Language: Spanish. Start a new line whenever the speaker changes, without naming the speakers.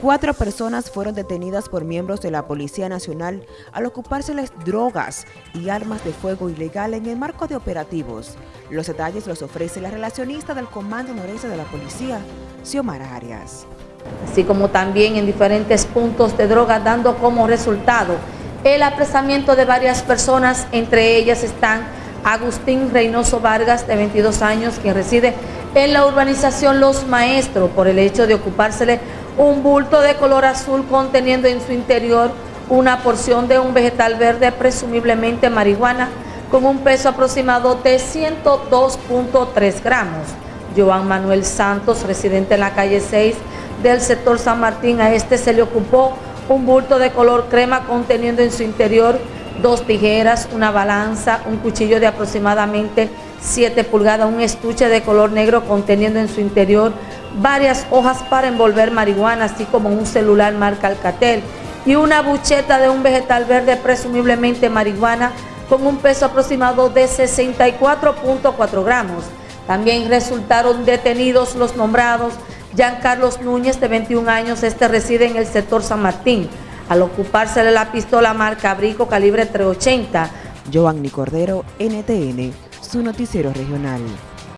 Cuatro personas fueron detenidas por miembros de la Policía Nacional al ocupárseles drogas y armas de fuego ilegal en el marco de operativos. Los detalles los ofrece la relacionista del Comando Noreste de la Policía, Xiomara Arias.
Así como también en diferentes puntos de droga, dando como resultado el apresamiento de varias personas, entre ellas están Agustín Reynoso Vargas, de 22 años, quien reside en la urbanización Los Maestros, por el hecho de ocupársele un bulto de color azul conteniendo en su interior una porción de un vegetal verde, presumiblemente marihuana, con un peso aproximado de 102.3 gramos. Joan Manuel Santos, residente en la calle 6 del sector San Martín, a este se le ocupó un bulto de color crema conteniendo en su interior dos tijeras, una balanza, un cuchillo de aproximadamente 7 pulgadas, un estuche de color negro conteniendo en su interior varias hojas para envolver marihuana, así como un celular marca Alcatel y una bucheta de un vegetal verde, presumiblemente marihuana, con un peso aproximado de 64.4 gramos. También resultaron detenidos los nombrados Carlos Núñez, de 21 años, este reside en el sector San Martín, al ocupársele la pistola marca Abrico calibre 380.
Giovanni Cordero, NTN, su noticiero regional.